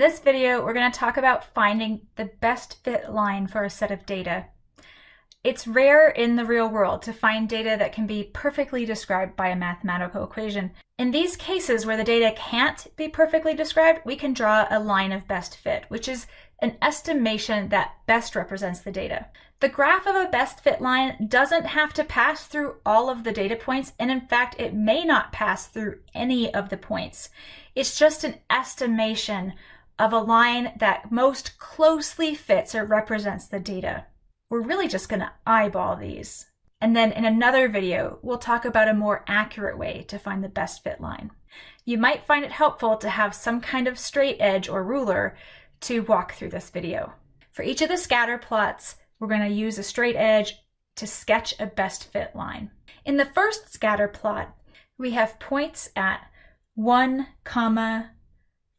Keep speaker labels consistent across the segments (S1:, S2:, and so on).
S1: this video, we're going to talk about finding the best fit line for a set of data. It's rare in the real world to find data that can be perfectly described by a mathematical equation. In these cases where the data can't be perfectly described, we can draw a line of best fit, which is an estimation that best represents the data. The graph of a best fit line doesn't have to pass through all of the data points, and in fact, it may not pass through any of the points. It's just an estimation of a line that most closely fits or represents the data. We're really just going to eyeball these. And then in another video, we'll talk about a more accurate way to find the best fit line. You might find it helpful to have some kind of straight edge or ruler to walk through this video. For each of the scatter plots, we're going to use a straight edge to sketch a best fit line. In the first scatter plot, we have points at 1, comma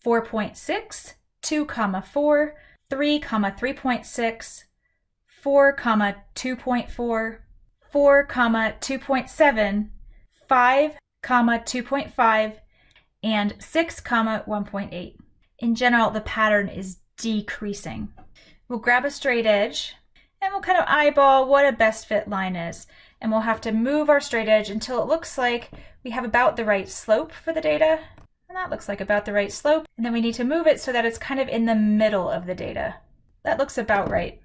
S1: 4.6, 2, comma 4, 3, comma 3.6, 4 comma 2.4, 4 comma 2.7, 5 comma 2.5, and 6 comma 1.8. In general, the pattern is decreasing. We'll grab a straight edge and we'll kind of eyeball what a best fit line is. And we'll have to move our straight edge until it looks like we have about the right slope for the data. And that looks like about the right slope. And then we need to move it so that it's kind of in the middle of the data. That looks about right.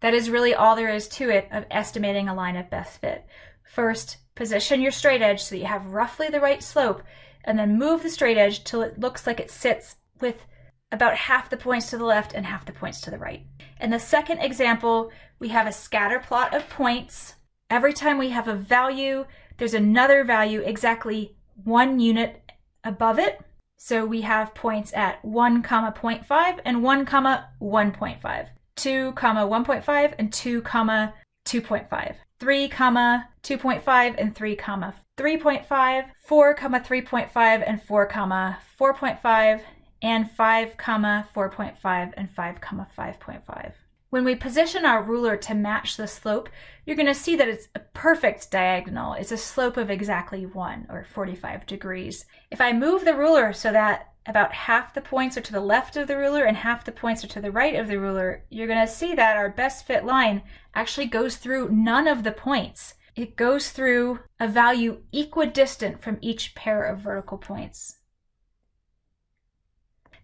S1: That is really all there is to it of estimating a line of best fit. First, position your straight edge so that you have roughly the right slope, and then move the straight edge till it looks like it sits with about half the points to the left and half the points to the right. In the second example, we have a scatter plot of points. Every time we have a value, there's another value exactly one unit above it. So we have points at 1 comma 0.5 and 1 comma 1.5. 2 comma 1.5 and 2 comma 2.5 3 comma 2.5 and 3 comma 3.5 4 comma 3.5 and 4 comma 4.5 and 5 comma 4.5 and 5 comma 5.5 when we position our ruler to match the slope, you're going to see that it's a perfect diagonal. It's a slope of exactly 1, or 45 degrees. If I move the ruler so that about half the points are to the left of the ruler and half the points are to the right of the ruler, you're going to see that our best fit line actually goes through none of the points. It goes through a value equidistant from each pair of vertical points.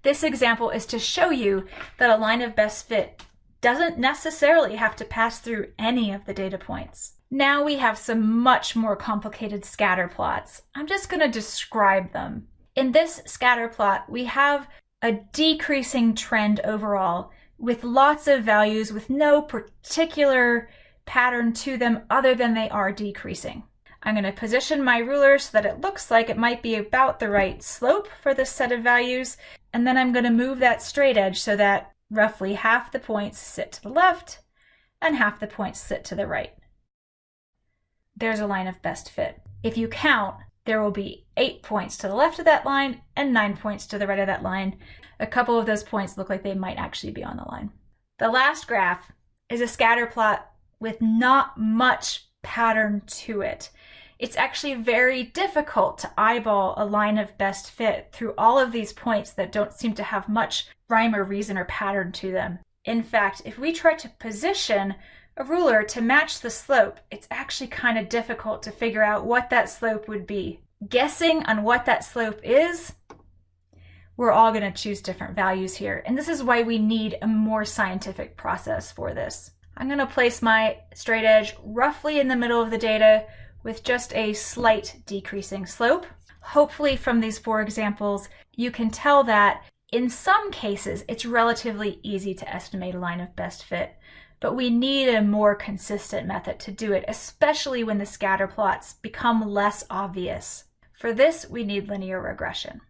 S1: This example is to show you that a line of best fit doesn't necessarily have to pass through any of the data points. Now we have some much more complicated scatter plots. I'm just going to describe them. In this scatter plot, we have a decreasing trend overall with lots of values with no particular pattern to them other than they are decreasing. I'm going to position my ruler so that it looks like it might be about the right slope for this set of values, and then I'm going to move that straight edge so that roughly half the points sit to the left and half the points sit to the right. There's a line of best fit. If you count, there will be eight points to the left of that line and nine points to the right of that line. A couple of those points look like they might actually be on the line. The last graph is a scatter plot with not much pattern to it. It's actually very difficult to eyeball a line of best fit through all of these points that don't seem to have much rhyme or reason or pattern to them. In fact, if we try to position a ruler to match the slope, it's actually kind of difficult to figure out what that slope would be. Guessing on what that slope is, we're all going to choose different values here. And this is why we need a more scientific process for this. I'm going to place my straight edge roughly in the middle of the data with just a slight decreasing slope. Hopefully from these four examples, you can tell that in some cases, it's relatively easy to estimate a line of best fit but we need a more consistent method to do it, especially when the scatter plots become less obvious. For this, we need linear regression.